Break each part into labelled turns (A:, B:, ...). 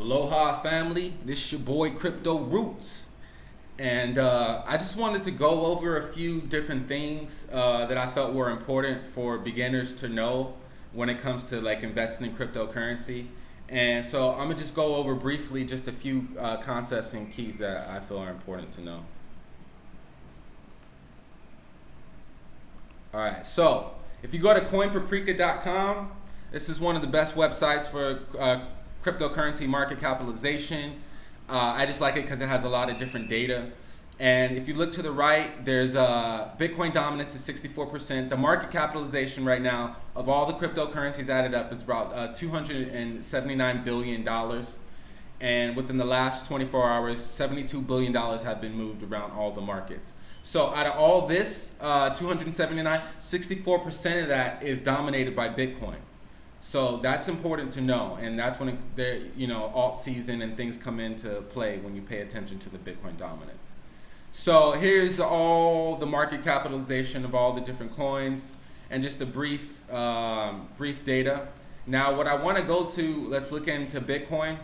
A: Aloha family, this is your boy Crypto Roots. And uh, I just wanted to go over a few different things uh, that I felt were important for beginners to know when it comes to like investing in cryptocurrency. And so I'm gonna just go over briefly just a few uh, concepts and keys that I feel are important to know. All right, so if you go to coinpaprika.com, this is one of the best websites for uh, cryptocurrency market capitalization. Uh, I just like it because it has a lot of different data. And if you look to the right, there's uh, Bitcoin dominance is 64%. The market capitalization right now of all the cryptocurrencies added up is about uh, $279 billion. And within the last 24 hours, $72 billion have been moved around all the markets. So out of all this, uh, 279, 64% of that is dominated by Bitcoin. So that's important to know, and that's when there, you know, alt season and things come into play when you pay attention to the Bitcoin dominance. So here's all the market capitalization of all the different coins, and just the brief, um, brief data. Now, what I want to go to, let's look into Bitcoin.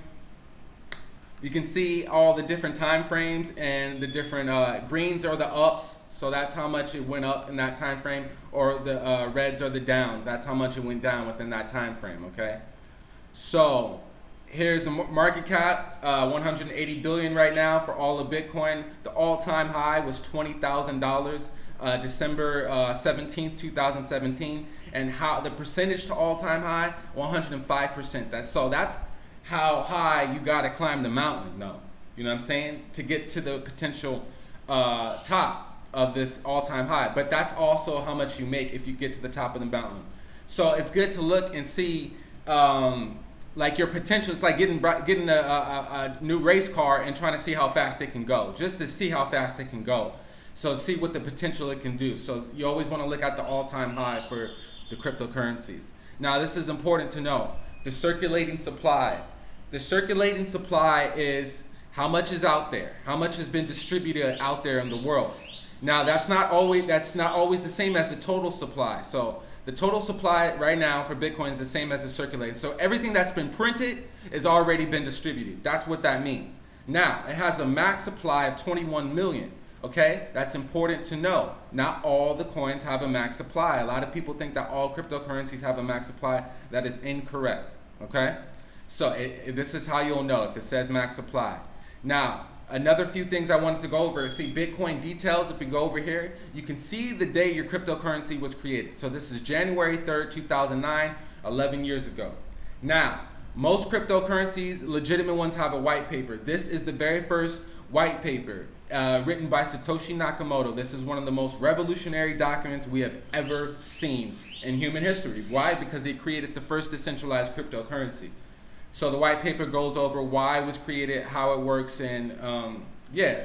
A: You can see all the different time frames and the different uh, greens are the ups, so that's how much it went up in that time frame, or the uh, reds are the downs. That's how much it went down within that time frame. Okay, so here's the market cap, uh, 180 billion right now for all of Bitcoin. The all-time high was twenty thousand uh, dollars, December uh, 17th, 2017, and how the percentage to all-time high, 105 percent. That's so that's how high you got to climb the mountain, though. You know what I'm saying? To get to the potential uh, top of this all-time high. But that's also how much you make if you get to the top of the mountain. So it's good to look and see um, like your potential. It's like getting getting a, a, a, new race car and trying to see how fast it can go, just to see how fast it can go. So see what the potential it can do. So you always want to look at the all-time high for the cryptocurrencies. Now this is important to know. The circulating supply. The circulating supply is how much is out there, how much has been distributed out there in the world. Now that's not always that's not always the same as the total supply. So the total supply right now for Bitcoin is the same as the circulating. So everything that's been printed has already been distributed. That's what that means. Now it has a max supply of 21 million. Okay, that's important to know. Not all the coins have a max supply. A lot of people think that all cryptocurrencies have a max supply. That is incorrect. Okay, so it, it, this is how you'll know if it says max supply. Now, Another few things I wanted to go over. See Bitcoin details. If you go over here, you can see the day your cryptocurrency was created. So this is January 3rd, 2009, 11 years ago. Now, most cryptocurrencies, legitimate ones, have a white paper. This is the very first white paper uh, written by Satoshi Nakamoto. This is one of the most revolutionary documents we have ever seen in human history. Why? Because he created the first decentralized cryptocurrency. So the white paper goes over why it was created, how it works, and um, yeah,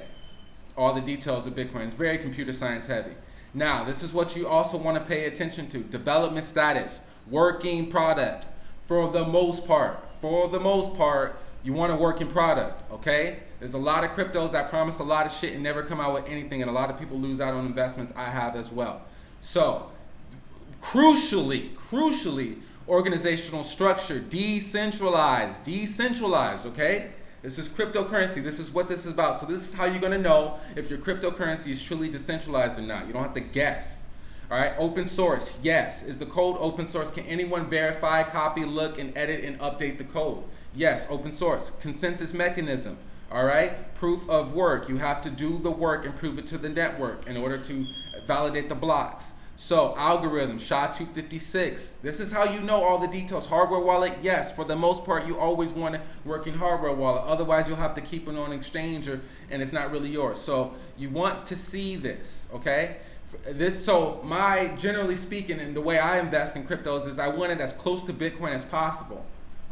A: all the details of Bitcoin. It's very computer science heavy. Now, this is what you also want to pay attention to. Development status, working product. For the most part, for the most part, you want a working product, okay? There's a lot of cryptos that promise a lot of shit and never come out with anything, and a lot of people lose out on investments. I have as well. So, crucially, crucially, organizational structure, decentralized, decentralized, okay? This is cryptocurrency. This is what this is about. So this is how you're going to know if your cryptocurrency is truly decentralized or not. You don't have to guess. All right, open source, yes. Is the code open source? Can anyone verify, copy, look, and edit and update the code? Yes, open source. Consensus mechanism, all right? Proof of work. You have to do the work and prove it to the network in order to validate the blocks. So algorithm, SHA-256. This is how you know all the details. Hardware wallet, yes. For the most part, you always want a working hardware wallet. Otherwise, you'll have to keep it on exchange or, and it's not really yours. So you want to see this, okay? This, so my, generally speaking, and the way I invest in cryptos is I want it as close to Bitcoin as possible.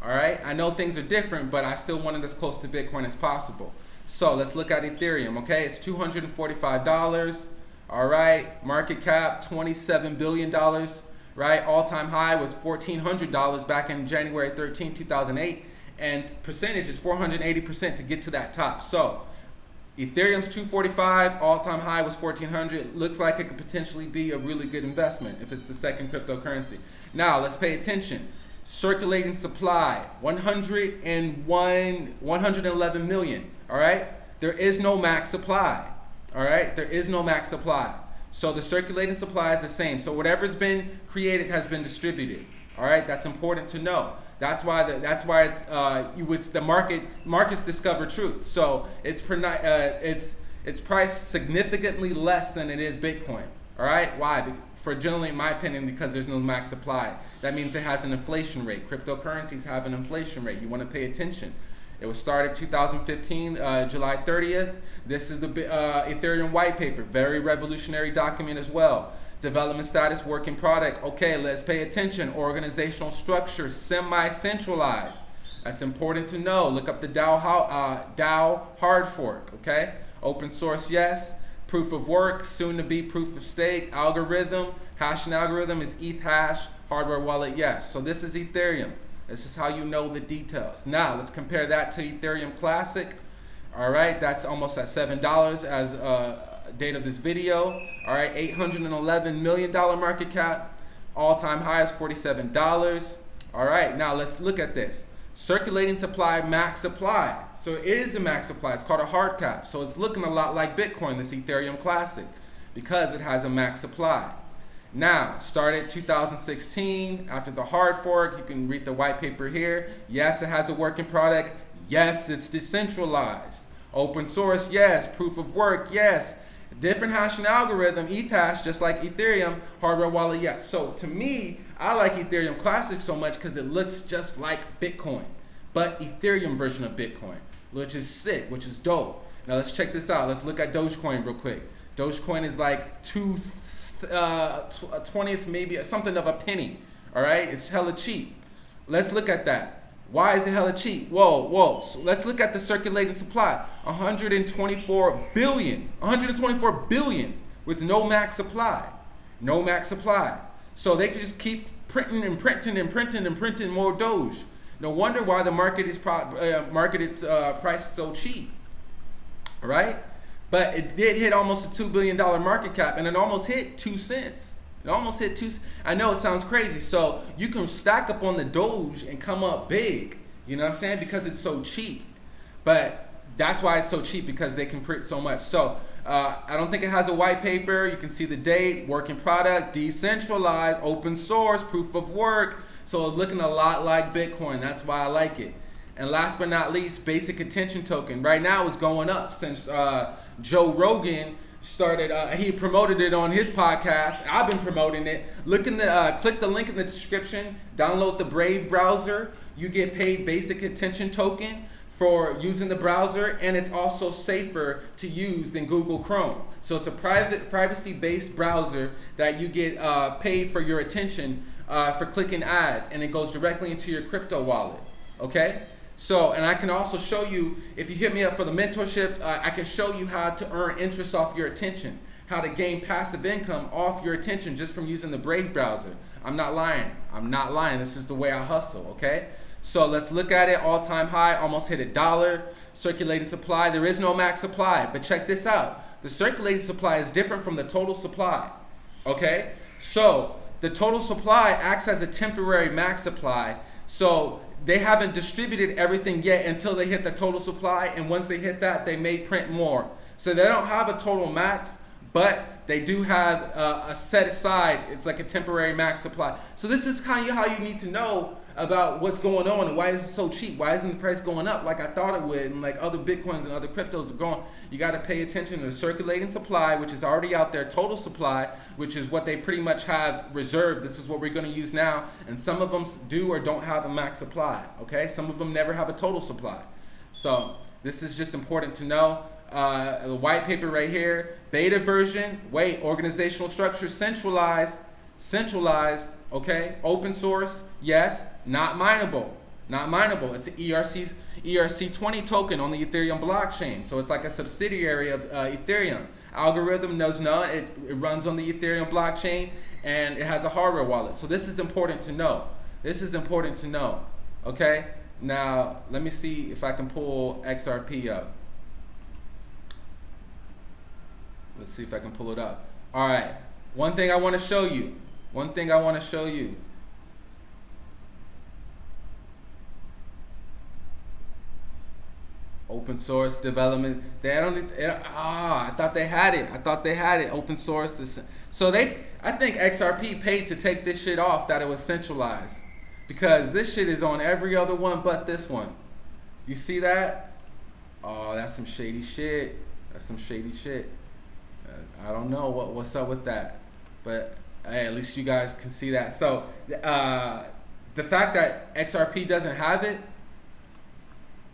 A: All right, I know things are different, but I still want it as close to Bitcoin as possible. So let's look at Ethereum, okay? It's $245. All right, market cap $27 billion, right? All-time high was $1,400 back in January 13, 2008. And percentage is 480% to get to that top. So Ethereum's 245, all-time high was 1400. Looks like it could potentially be a really good investment if it's the second cryptocurrency. Now let's pay attention. circulating supply 101 111 million all right there is no max supply all right? There is no max supply. So the circulating supply is the same. So whatever's been created has been distributed. All right? That's important to know. That's why the, that's why it's uh, it's the market markets discover truth. So it's uh, it's it's priced significantly less than it is bitcoin. All right? Why? For generally, in my opinion, because there's no max supply. That means it has an inflation rate. Cryptocurrencies have an inflation rate. You want to pay attention. It was started 2015, uh, July 30th. This is the uh, Ethereum white paper, very revolutionary document as well. Development status, working product. Okay, let's pay attention. Organizational structure, semi-centralized. That's important to know. Look up the DAO, uh, DAO hard fork. Okay, open source, yes proof of work, soon to be proof of stake, algorithm, hashing algorithm is Ethash, hardware wallet, yes. So this is Ethereum. This is how you know the details. Now let's compare that to Ethereum Classic. All right, that's almost at $7 as uh, date of this video. All right, $811 million market cap. All-time high is $47. All right, now let's look at this. Circulating supply, max supply. So it is a max supply. It's called a hard cap. So it's looking a lot like Bitcoin, this Ethereum Classic, because it has a max supply. Now, started 2016 after the hard fork. You can read the white paper here. Yes, it has a working product. Yes, it's decentralized. Open source, yes. Proof of work, yes. Different hashing algorithm, Ethash, just like Ethereum, hardware wallet, yes. So to me, I like Ethereum Classic so much because it looks just like Bitcoin, but Ethereum version of Bitcoin, which is sick, which is dope. Now let's check this out. Let's look at Dogecoin real quick. Dogecoin is like two uh, 20th, maybe something of a penny. All right, it's hella cheap. Let's look at that. Why is it hella cheap? Whoa, whoa. So let's look at the circulating supply. 124 billion. 124 billion with no max supply. No max supply. So they can just keep printing and printing and printing and printing more Doge. No wonder why the market is pro uh, market its uh, price so cheap. Right? But it did hit almost a $2 billion market cap and it almost hit two cents. It almost hit two. I know it sounds crazy. So you can stack up on the Doge and come up big. You know what I'm saying? Because it's so cheap. But that's why it's so cheap because they can print so much. So uh, I don't think it has a white paper. You can see the date, working product, decentralized, open source, proof of work. So it's looking a lot like Bitcoin. That's why I like it. And last but not least, basic attention token. Right now it's going up since uh, Joe Rogan started uh, he promoted it on his podcast. I've been promoting it. Look in the uh, click the link in the description. Download the brave browser. You get paid basic attention token for using the browser and it's also safer to use than google chrome. So it's a private privacy based browser that you get uh, paid for your attention uh, for clicking ads and it goes directly into your crypto wallet okay so, and I can also show you, if you hit me up for the mentorship, uh, I can show you how to earn interest off your attention, how to gain passive income off your attention just from using the Brave browser. I'm not lying. I'm not lying. This is the way I hustle, okay? So let's look at it. All-time high, almost hit a dollar. Circulating supply, there is no max supply, but check this out. The circulating supply is different from the total supply, okay? So the total supply acts as a temporary max supply. So they haven't distributed everything yet until they hit the total supply. And once they hit that, they may print more. So they don't have a total max, but they do have a, a set aside. It's like a temporary max supply. So this is kind of how you need to know about what's going on and why is it so cheap? Why isn't the price going up like I thought it would? And like other bitcoins and other cryptos are going, you got to pay attention to the circulating supply, which is already out there, total supply, which is what they pretty much have reserved. This is what we're going to use now. And some of them do or don't have a max supply. Okay, some of them never have a total supply. So this is just important to know. Uh, the white paper right here, beta version, wait, organizational structure centralized, centralized, okay, open source, yes, not mineable, not mineable. It's an ERC's ERC20 token on the Ethereum blockchain. So it's like a subsidiary of uh, Ethereum. Algorithm knows none. It, it runs on the Ethereum blockchain and it has a hardware wallet. So this is important to know. This is important to know. Okay. Now let me see if I can pull XRP up. Let's see if I can pull it up. All right. One thing I want to show you. One thing I want to show you. Open source development. They don't. They ah, I thought they had it. I thought they had it. Open source. This, so they. I think XRP paid to take this shit off that it was centralized, because this shit is on every other one but this one. You see that? Oh, that's some shady shit. That's some shady shit. Uh, I don't know what what's up with that, but hey, at least you guys can see that. So uh, the fact that XRP doesn't have it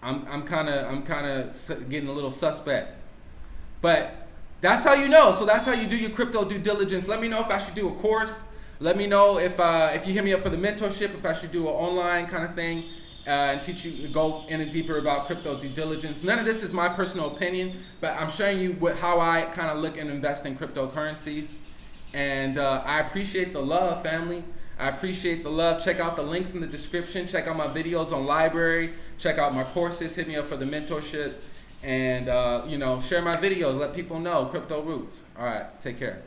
A: I'm I'm kind of I'm kind of getting a little suspect. But that's how you know. So that's how you do your crypto due diligence. Let me know if I should do a course. Let me know if uh, if you hit me up for the mentorship, if I should do an online kind of thing uh, and teach you go in and deeper about crypto due diligence. None of this is my personal opinion, but I'm showing you what how I kind of look and invest in cryptocurrencies. And uh, I appreciate the love, family. I appreciate the love. Check out the links in the description. Check out my videos on LBRY. Check out my courses. Hit me up for the mentorship. And, uh, you know, share my videos. Let people know. Crypto Roots. All right. Take care.